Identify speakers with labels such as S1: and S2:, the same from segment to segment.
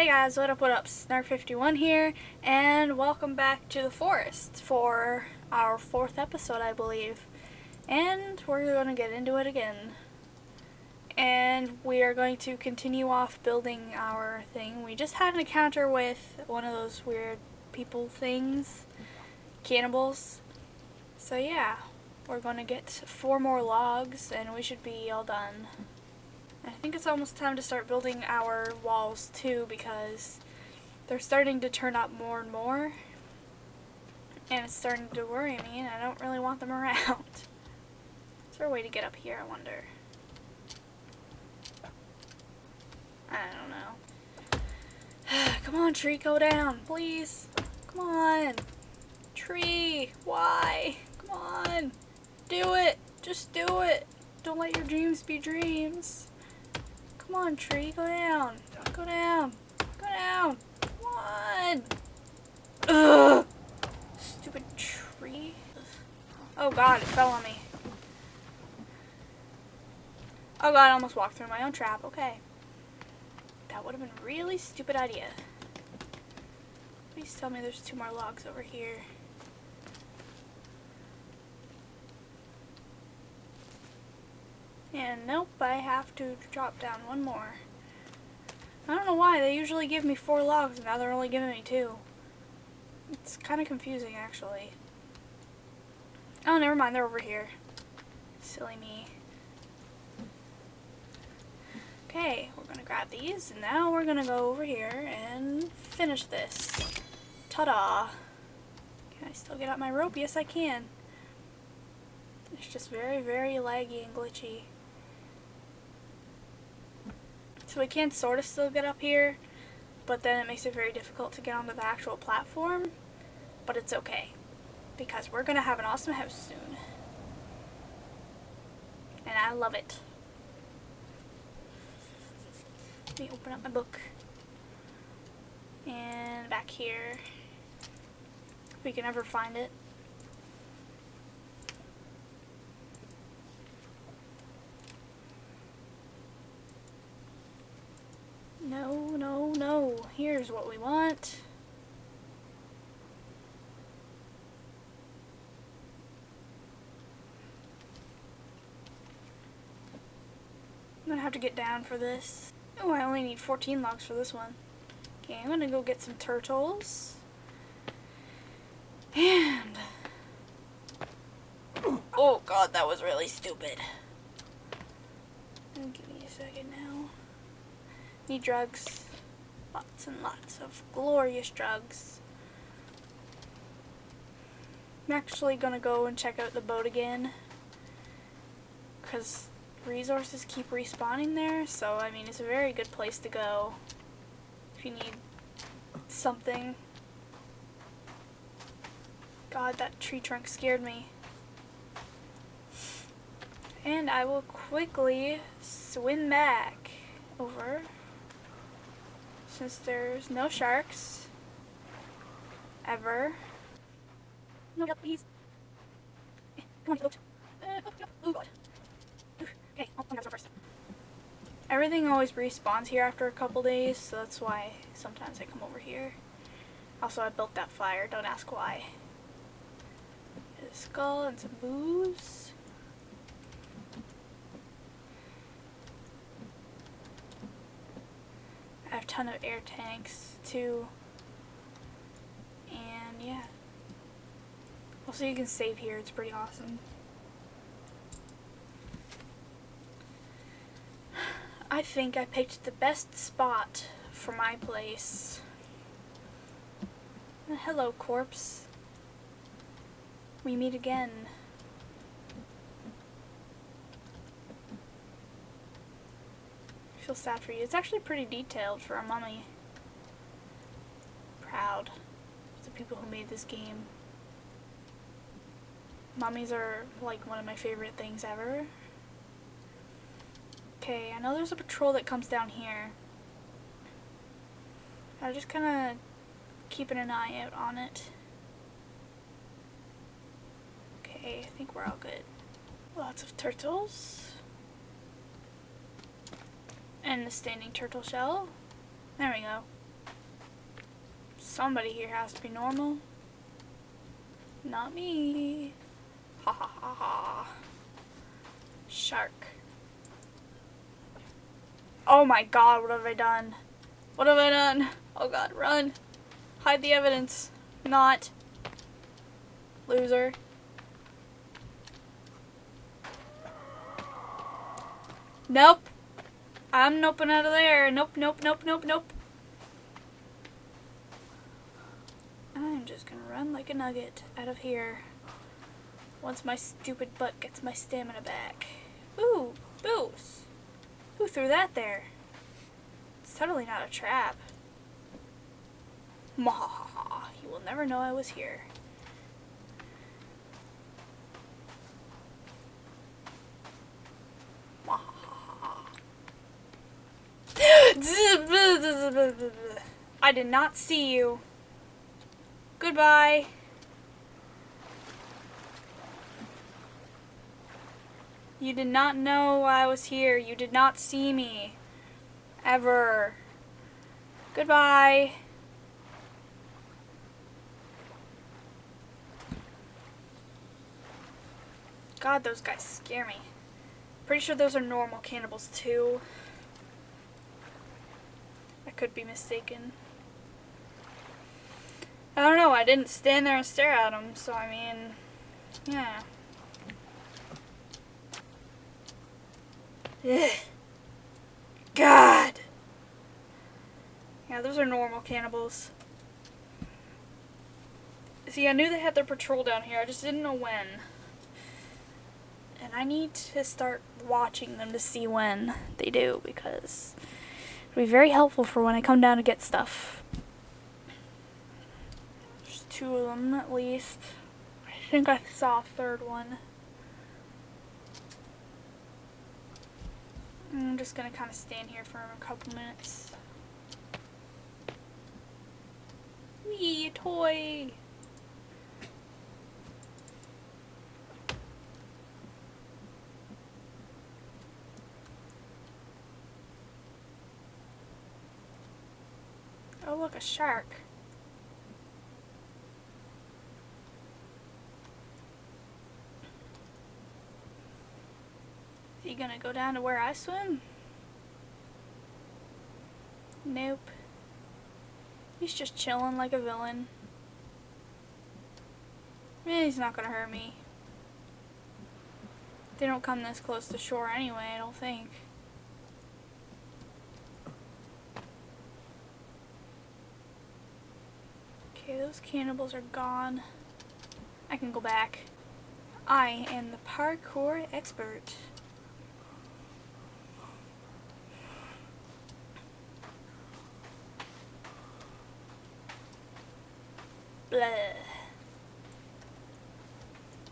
S1: Hey guys, what up, what up? Snark51 here, and welcome back to the forest for our fourth episode, I believe. And we're going to get into it again. And we are going to continue off building our thing. We just had an encounter with one of those weird people things, cannibals. So yeah, we're going to get four more logs, and we should be all done. I think it's almost time to start building our walls too because they're starting to turn up more and more and it's starting to worry me and I don't really want them around. Is there a way to get up here, I wonder? I don't know. Come on, tree, go down, please. Come on. Tree, why? Come on. Do it. Just do it. Don't let your dreams be dreams. Come on, tree, go down. Go down. Go down. Come on. Ugh. Stupid tree. Oh god, it fell on me. Oh god, I almost walked through my own trap. Okay. That would have been a really stupid idea. Please tell me there's two more logs over here. And nope, I have to drop down one more. I don't know why, they usually give me four logs and now they're only giving me two. It's kind of confusing actually. Oh, never mind, they're over here. Silly me. Okay, we're gonna grab these and now we're gonna go over here and finish this. Ta-da! Can I still get out my rope? Yes, I can. It's just very, very laggy and glitchy. So we can sort of still get up here, but then it makes it very difficult to get onto the actual platform. But it's okay, because we're going to have an awesome house soon. And I love it. Let me open up my book. And back here, if we can ever find it. No, no, no. Here's what we want. I'm gonna have to get down for this. Oh, I only need 14 logs for this one. Okay, I'm gonna go get some turtles. And... Oh god, that was really stupid. Give me a second now. Drugs. Lots and lots of glorious drugs. I'm actually going to go and check out the boat again. Because resources keep respawning there. So, I mean, it's a very good place to go. If you need something. God, that tree trunk scared me. And I will quickly swim back over since there's no sharks. Ever. No, please. Come on. Uh, oh, God. Okay, I'll first. Everything always respawns here after a couple days, so that's why sometimes I come over here. Also, I built that fire, don't ask why. a skull and some booze. I have a ton of air tanks too. And yeah. Also you can save here, it's pretty awesome. I think I picked the best spot for my place. Hello, corpse. We meet again. Feel sad for you. It's actually pretty detailed for a mummy. Proud of the people who made this game. Mummies are like one of my favorite things ever. Okay, I know there's a patrol that comes down here. I'm just kind of keeping an eye out on it. Okay, I think we're all good. Lots of turtles. And the standing turtle shell. There we go. Somebody here has to be normal. Not me. Ha ha ha ha. Shark. Oh my god, what have I done? What have I done? Oh god, run. Hide the evidence. Not. Loser. Nope. I'm noping out of there. Nope, nope, nope, nope, nope. I'm just gonna run like a nugget out of here. Once my stupid butt gets my stamina back. Ooh, boost. Who threw that there? It's totally not a trap. Mahaha, you will never know I was here. I did not see you. Goodbye. You did not know I was here. You did not see me. Ever. Goodbye. God, those guys scare me. Pretty sure those are normal cannibals too. I could be mistaken. I don't know, I didn't stand there and stare at them, so I mean, yeah. Ugh. God! Yeah, those are normal cannibals. See, I knew they had their patrol down here, I just didn't know when. And I need to start watching them to see when they do, because it'll be very helpful for when I come down to get stuff. There's two of them at least. I think I saw a third one. I'm just gonna kind of stand here for a couple minutes. Wee, toy! Oh look, a shark. Is he gonna go down to where I swim? Nope. He's just chilling like a villain. Eh, he's not gonna hurt me. They don't come this close to shore anyway, I don't think. Okay, those cannibals are gone. I can go back. I am the parkour expert. Blah.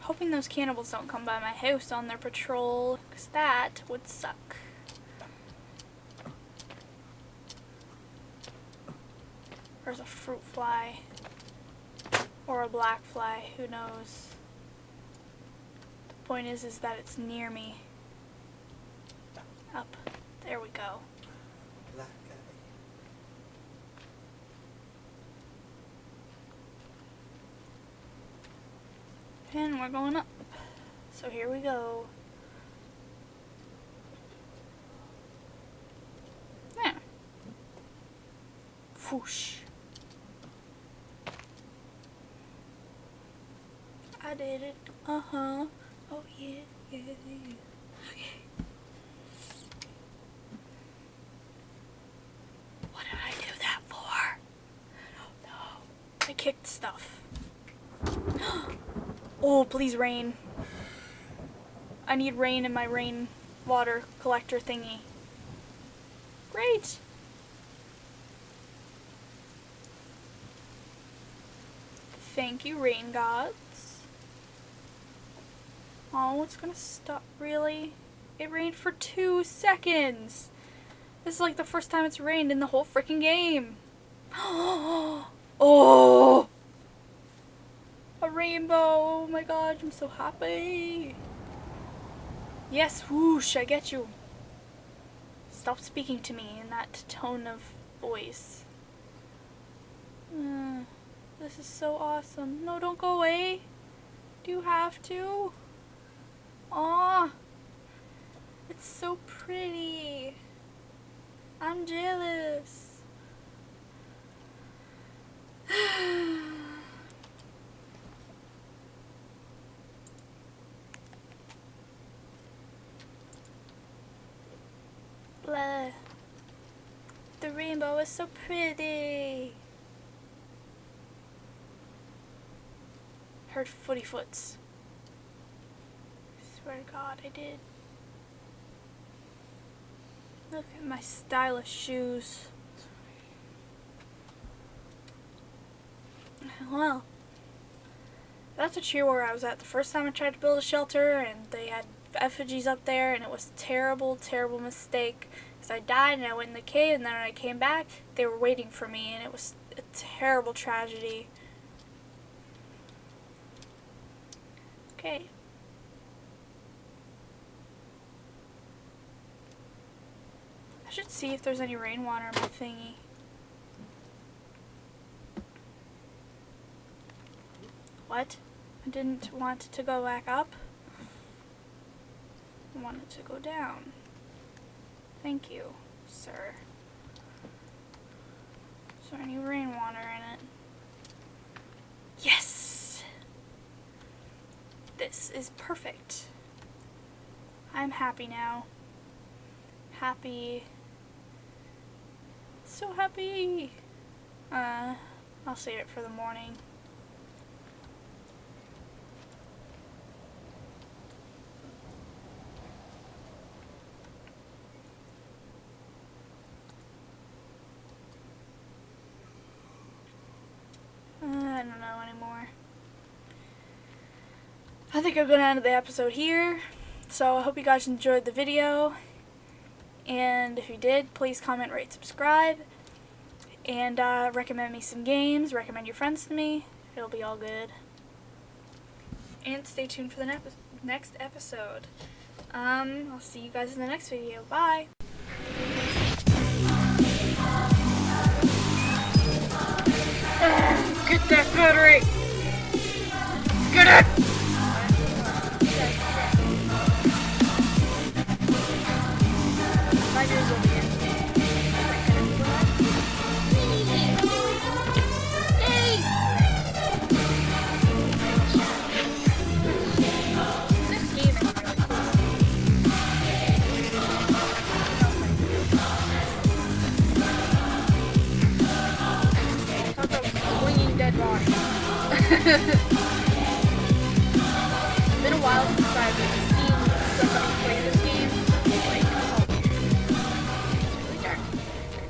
S1: Hoping those cannibals don't come by my house on their patrol, because that would suck. There's a fruit fly. Or a black fly, who knows. The point is, is that it's near me. Up. There we go.
S2: Black
S1: And we're going up. So here we go. Yeah. Whoosh. I did it. Uh-huh. Oh yeah, yeah, yeah. Okay. What did I do that for? No. I kicked stuff. oh, please rain. I need rain in my rain water collector thingy. Great. Thank you, rain gods. Oh, it's gonna stop. Really? It rained for two seconds. This is like the first time it's rained in the whole freaking game. oh! A rainbow. Oh my god, I'm so happy. Yes, whoosh, I get you. Stop speaking to me in that tone of voice. Uh, this is so awesome. No, don't go away. Do you have to? Aw. It's so pretty. I'm jealous. Blah. The rainbow is so pretty. Heard footy foots. Swear to God, I did. Look at my stylish shoes. Well, that's a cheer where I was at the first time I tried to build a shelter and they had effigies up there and it was terrible, terrible mistake because I died and I went in the cave and then when I came back they were waiting for me and it was a terrible tragedy. Okay. I should see if there's any rainwater in my thingy. What? I didn't want to go back up. I want it to go down. Thank you, sir. Is there any rainwater in it? Yes! This is perfect. I'm happy now. Happy. So happy! Uh, I'll save it for the morning. Uh, I don't know anymore. I think I'm going to end the episode here. So I hope you guys enjoyed the video. And if you did, please comment, rate, subscribe. And uh, recommend me some games. Recommend your friends to me. It'll be all good. And stay tuned for the ne next episode. Um, I'll see you guys in the next video. Bye. Get that battery!